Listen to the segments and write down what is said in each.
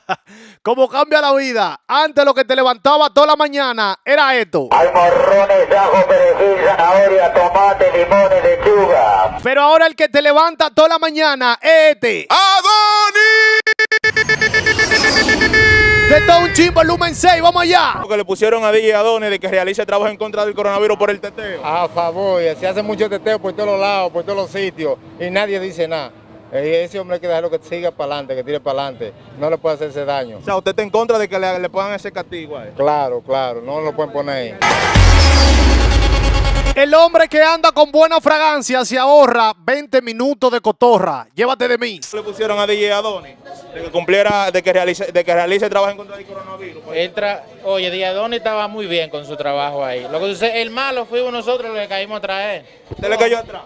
¿Cómo cambia la vida? Antes lo que te levantaba toda la mañana era esto. Hay morrones, ajo, perejil, zanahoria, tomate, limones, lechuga. Pero ahora el que te levanta toda la mañana es este. De todo un chimbo, Lumen 6, vamos allá. que le pusieron a DJ Adonis de que realice trabajo en contra del coronavirus por el teteo. A favor, y se hace mucho teteo por todos los lados, por todos los sitios, y nadie dice nada. Eh, Ese hombre hay que dejarlo que siga para adelante, que tire para adelante. No le puede hacerse daño. O sea, usted está en contra de que le, le pongan ese castigo a él. Claro, claro, no lo pueden poner ahí. El hombre que anda con buena fragancia se ahorra 20 minutos de cotorra. Llévate de mí. Le pusieron a DJ Adonis de que cumpliera, de que realice, de que realice trabajo en contra del coronavirus. pues. Él tra- Oye, Diadoni estaba muy bien con su trabajo ahí. Lo que sucede, el malo fuimos nosotros los que caímos atrás. ¿Usted le cayó atrás?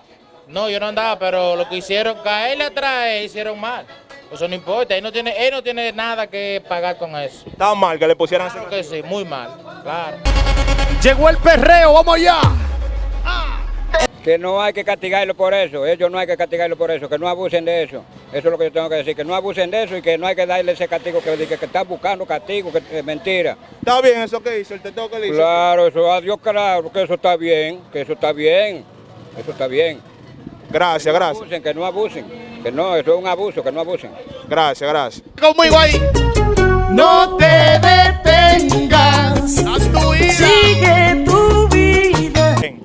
No, yo no andaba, pero lo que hicieron, caerle atrás hicieron mal. Eso no importa, él no tiene, él no tiene nada que pagar con eso. Estaba mal que le pusieran Claro que sí, muy mal, claro. Llegó el perreo, vamos allá. que no hay que castigarlo por eso, ellos no hay que castigarlo por eso, que no abusen de eso. Eso es lo que yo tengo que decir, que no abusen de eso y que no hay que darle ese castigo que, que, que está buscando castigo, que es mentira. Está bien eso que hizo, el teteo que le hizo. Claro, eso, adiós, claro, que eso está bien, que eso está bien, eso está bien. Gracias, No gracias. abusen, que no abusen, que no, eso es un abuso, que no abusen. Gracias, gracias. Conmigo ahí. No te detengas. Haz tu ida. Bien.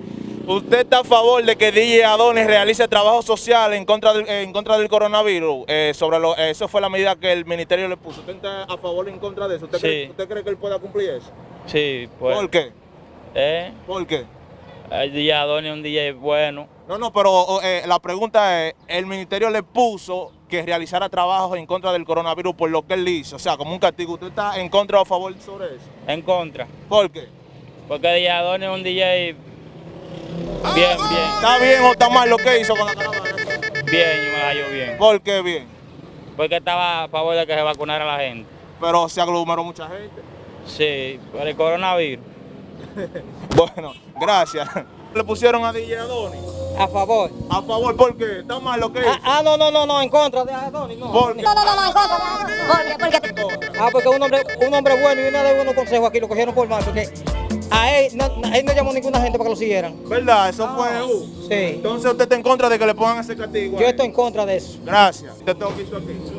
¿Usted está a favor de que DJ Adonis realice trabajo social en contra del, en contra del coronavirus? Eh, sobre lo, eso fue la medida que el ministerio le puso. ¿Usted está a favor o en contra de eso? ¿Usted, Sí. cree, usted cree que él pueda cumplir eso? Sí, pues. ¿Por qué? ¿Eh? ¿Por qué? El DJ Adonis es un DJ bueno. No, no, pero eh, la pregunta es, el ministerio le puso que realizara trabajos en contra del coronavirus por lo que él hizo, o sea, como un castigo. ¿Usted está en contra o a favor sobre eso? En contra. ¿Por qué? Porque DJ Adonis es un DJ bien, bien. ¿Está bien o está mal lo que hizo con la caravana? Bien, yo me hallo bien. ¿Por qué bien? Porque estaba a favor de que se vacunara la gente. Pero se aglomeró mucha gente. Sí, por el coronavirus. Bueno, gracias. Le pusieron a DJ Adonis. A favor. A favor, ¿por qué? ¿Está mal lo que hizo? Ah, ah, no, no, no, no, en contra de Adonis, no. ¿Por qué? No, no, no, no, en contra de Adonis. ¿Por qué? Porque... Ah, porque un hombre, un hombre bueno y una de buenos consejos aquí lo cogieron por mal, porque a él no, a él no llamó ninguna gente para que lo siguieran. ¿Verdad? Eso fue... uh. Sí. Entonces usted está en contra de que le pongan ese castigo. Yo estoy en contra de eso. Gracias. Usted tengo que aquí.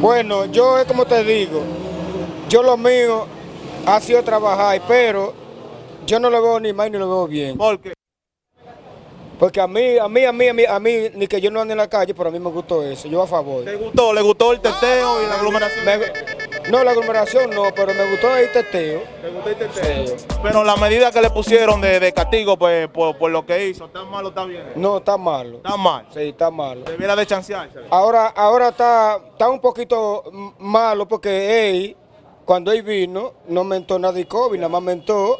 Bueno, yo es como te digo, yo lo mío ha sido trabajar, pero yo no lo veo ni mal ni lo veo bien. ¿Por qué? Porque a mí, a mí, a mí, a mí, a mí, ni que yo no ande en la calle, pero a mí me gustó eso, yo a favor. ¿Le gustó? ¿Le gustó el teteo y la aglomeración? Me- no, la aglomeración no, pero me gustó el teteo. ¿Le gustó el teteo? Pero la medida que le pusieron de, de castigo pues, por, por lo que hizo, ¿está mal o está bien? No, está malo. Está mal. Sí, está malo. Debiera de chancearse. Ahora, ahora está, está un poquito malo porque él, cuando él vino, no mentó nada de COVID, nada más mentó,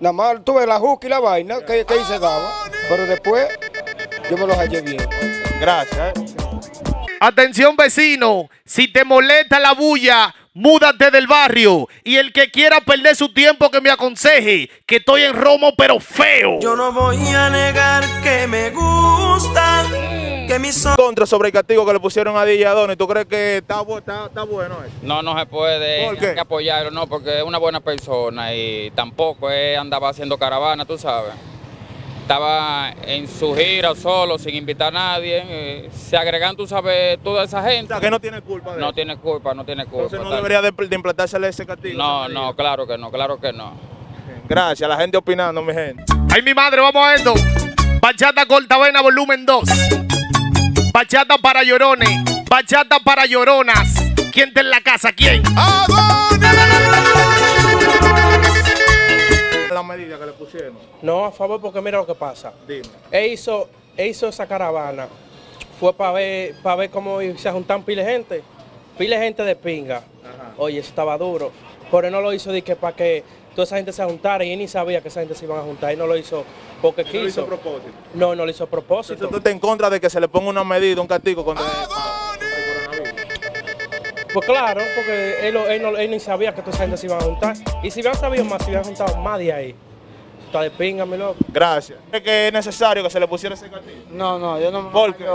nada más tuve la juca y la vaina que, que él se daba, pero después yo me lo hallé bien. Gracias. ¿eh? Atención vecino, si te molesta la bulla, múdate del barrio. Y el que quiera perder su tiempo que me aconseje, que estoy en Romo pero feo. Yo no voy a negar que me gusta, que mis Contra sobre el castigo que le pusieron a DJ Adonis, ¿tú crees que está, bu- está, está bueno eso? No, no se puede, ¿Por qué? hay que apoyarlo, no, porque es una buena persona y tampoco andaba haciendo caravana, tú sabes. Estaba en su gira solo, sin invitar a nadie. eh, se agregan, tú sabes, toda esa O gente. sea, que no tiene culpa de No eso. tiene culpa, no tiene culpa. Entonces no tal. debería de, de implantársele ese castigo. No, no, claro que no, claro que no. Gracias, la gente opinando, mi gente. Ay, mi madre, vamos a esto. Bachata Cortavena, volumen 2. Bachata para llorones. Bachata para lloronas. ¿Quién está en la casa? ¿Quién? La No, a favor, porque mira lo que pasa. Dime. Él hizo, él hizo esa caravana, fue para ver, para ver cómo se juntan pile de gente, pile de gente de pinga. Oye, eso estaba duro. Pero él no lo hizo de que para que toda esa gente se juntara y él ni sabía que esa gente se iban a juntar. Él no lo hizo porque No lo hizo quiso. a propósito. No, no lo hizo a Entonces propósito. tú estás en contra de que se le ponga una medida, un castigo contra. Pues claro, porque él, no- él, no- él ni sabía que toda esa gente se iban a juntar. Y si hubieran sabido más, se hubieran juntado más de ahí. Está de pinga, mi loco. Gracias. ¿Crees que es necesario que se le pusiera ese castigo? No, no, yo no me ¿Por qué?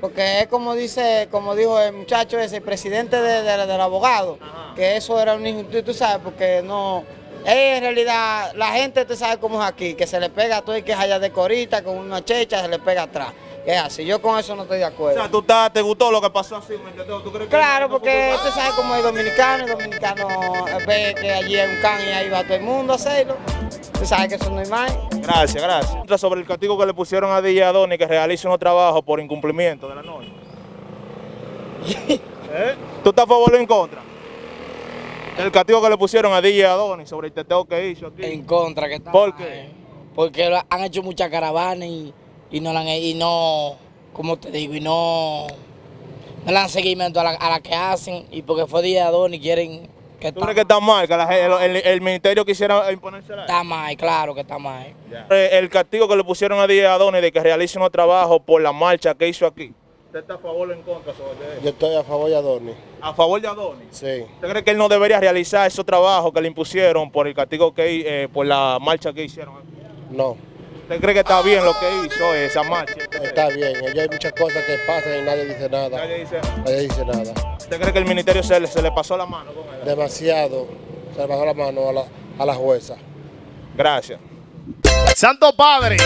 Porque es como dice, como dijo el muchacho ese, el presidente de- de- del abogado, que eso era un injusticia, tú sabes, porque no... Es en realidad, la gente te sabe cómo es aquí, que se le pega a todo y que es allá de corita, con una checha, se le pega atrás. Es así, yo con eso no estoy de O acuerdo. sea, ¿tú estás, te gustó lo que pasó así? ¿me? ¿Tú crees que Claro, porque culpa? usted sabe cómo es dominicano, el dominicano ve que allí hay un can y ahí va todo el mundo a hacerlo. Usted sabe que eso no es más. Gracias, gracias. Sobre el castigo que le pusieron a DJ Adoni que realice unos trabajos por incumplimiento de la norma. ¿Eh? ¿Tú estás a favor o en contra? El castigo que le pusieron a DJ Adoni sobre el teteo que hizo aquí. En contra, que está ¿Por mal, qué? Porque han hecho muchas caravanas y, y no la han y no, como te digo, y no, no le dan seguimiento a la, a la que hacen y porque fue de y quieren que ¿Tú crees que está mal? Que la el, el- el ministerio quisiera imponérsela? está mal, claro que está mal. Eh, El castigo que le pusieron a DJ Adoni de que realice unos trabajos por la marcha que hizo aquí. ¿Usted está a favor o en contra sobre eso? Yo estoy a favor de Adorni. ¿A favor de Adoni? Sí. ¿Usted cree que él no debería realizar esos trabajos que le impusieron por el castigo que eh, por la marcha que hicieron? No. ¿Usted cree que está bien lo que hizo esa marcha? Está bien. Allá hay muchas cosas que pasan y nadie dice nada. Nadie dice Nadie dice nada. ¿Usted cree que el ministerio se le, se le pasó la mano con él? Demasiado. Se le bajó la mano a la, a la jueza. Gracias. Santo Padre,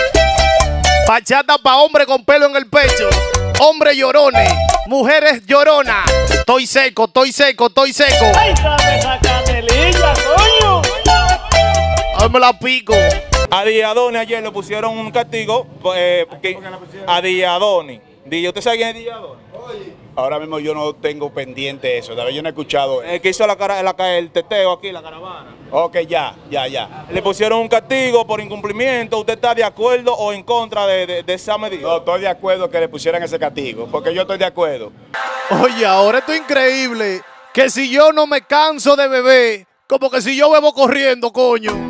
bachata pa' hombre con pelo en el pecho, hombre llorones, mujeres lloronas. Estoy seco, estoy seco, estoy seco. Ay, me la pico. A Diadoni ayer le pusieron un castigo eh, que- a Diadoni. Di- ¿Usted sabe quién es Diadoni? Ahora mismo yo no tengo pendiente eso, ¿sabes? Yo no he escuchado eso. El que hizo la cara, la, el teteo aquí, la caravana. Ok, ya, ya, ya. Le pusieron un castigo por incumplimiento. ¿Usted está de acuerdo o en contra de, de- de esa medida? No, estoy de acuerdo que le pusieran ese castigo, porque yo estoy de acuerdo. Oye, ahora esto es increíble. Que si yo no me canso de beber, como que si yo bebo corriendo, coño.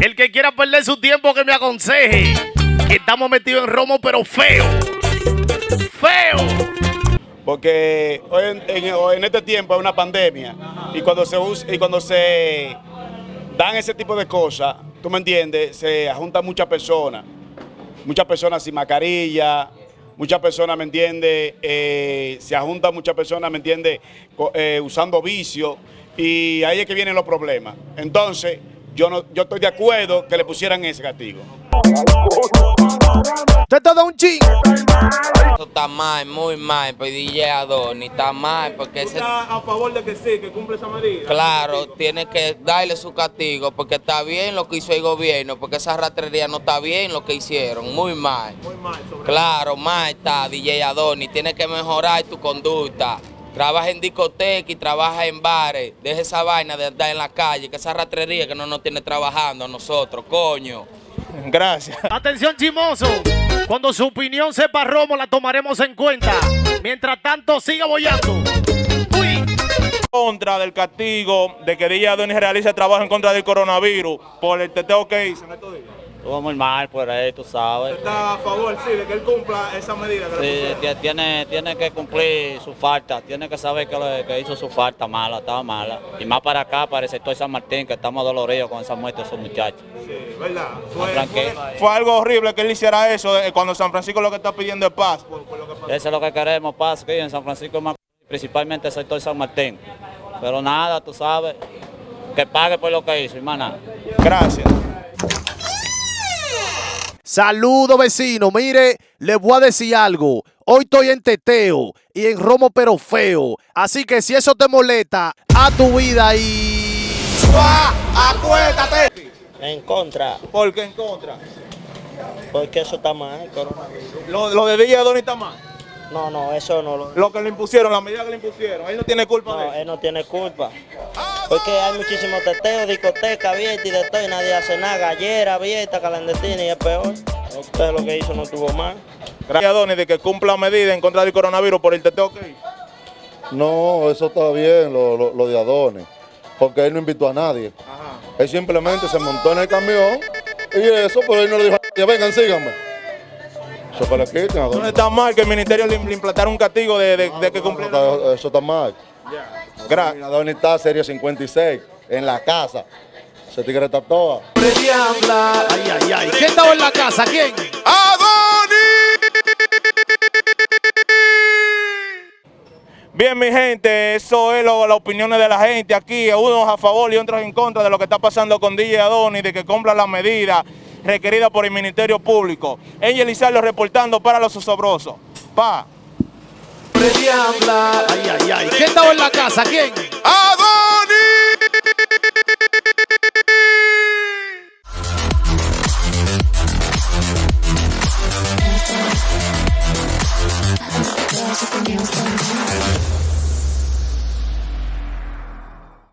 El que quiera perder su tiempo que me aconseje. Estamos metidos en romo, pero feo. Feo. Porque hoy en, este tiempo es una pandemia y cuando se dan ese tipo de cosas, tú me entiendes, se juntan muchas personas, muchas personas sin mascarilla, muchas personas, ¿me entiendes? Eh, se juntan muchas personas, ¿me entiendes? Co- eh, usando vicio y ahí es que vienen los problemas. Entonces, yo no, yo estoy de acuerdo que le pusieran ese castigo. Usted te da un ching. Eso está mal, muy mal, pues DJ Adoni, está mal porque ese... ¿Está a favor de que sí, que cumple esa medida? Claro, tiene que darle su castigo porque está bien lo que hizo el gobierno, porque esa ratrería no está bien lo que hicieron, muy mal. Muy mal sobre Claro, mal está DJ Adoni, tiene que mejorar tu conducta. Trabaja en discoteca y trabaja en bares. Deja esa vaina de andar en la calle, que esa ratrería que no nos tiene trabajando a nosotros, coño. Gracias. Atención, chimoso. Cuando su opinión sepa romo, la tomaremos en cuenta. Mientras tanto, siga bollando. contra del castigo de que DJ Adoni realice trabajo en contra del coronavirus por el teteo que hizo en estos días. Estuvo muy mal por ahí, tú sabes. ¿Está a favor, sí, de que él cumpla esa medida que Sí, tiene, tiene que cumplir su falta, tiene que saber que, que hizo su falta mala, estaba mala. Y más para acá, para el sector San Martín, que estamos doloridos con esa muerte de esos muchachos. Sí, ¿verdad? Fue, tranquilo. fue- fue algo horrible que él hiciera eso eh, cuando San Francisco lo que está pidiendo es paz. por- por lo que pasó. Eso es lo que queremos, paz aquí en San Francisco, principalmente el sector San Martín. Pero nada, tú sabes, que pague por lo que hizo, hermana. Gracias. Saludo vecino, mire, le voy a decir algo. Hoy estoy en teteo y en romo pero feo. Así que si eso te molesta, a tu vida y... ¡Acuéstate! En contra, ¿Por qué en contra? porque eso está mal, coronavirus. Lo, lo de DJ Adoni está mal. No, no, eso no lo... Lo que le impusieron, la medida que le impusieron. Él no tiene culpa No, de eso. él no tiene culpa. Porque hay muchísimos teteos, discoteca abierta y de todo, y nadie hace nada. Gallera abierta, clandestina y es peor. Entonces lo que hizo no estuvo mal. Gracias a Adoni de que cumpla medida en contra del coronavirus por el teteo que hizo. No, eso está bien, lo, lo- lo de Adonis, porque él no invitó a nadie. Él simplemente se montó en el camión y eso, pero él no le dijo a nadie, vengan, síganme. Eso que le quiten, No está mal que el ministerio le, le implantara un castigo de, de- de que cumpliera. Eso, eso está mal. Gracias. está Serie 56, en la casa. Se tigre está toda. Ay, ay, ay. ¿Quién estaba en la casa? ¿Quién? Bien, mi gente, eso es lo, las opiniones de la gente aquí, unos a favor y otros en contra de lo que está pasando con DJ Adonis, de que cumpla las medidas requeridas por el Ministerio Público. Ella Elisario reportando para los osobrosos. Pa diabla. Ay, ay, ay. ¿Quién estaba en la casa? ¿Quién? ¡Ah!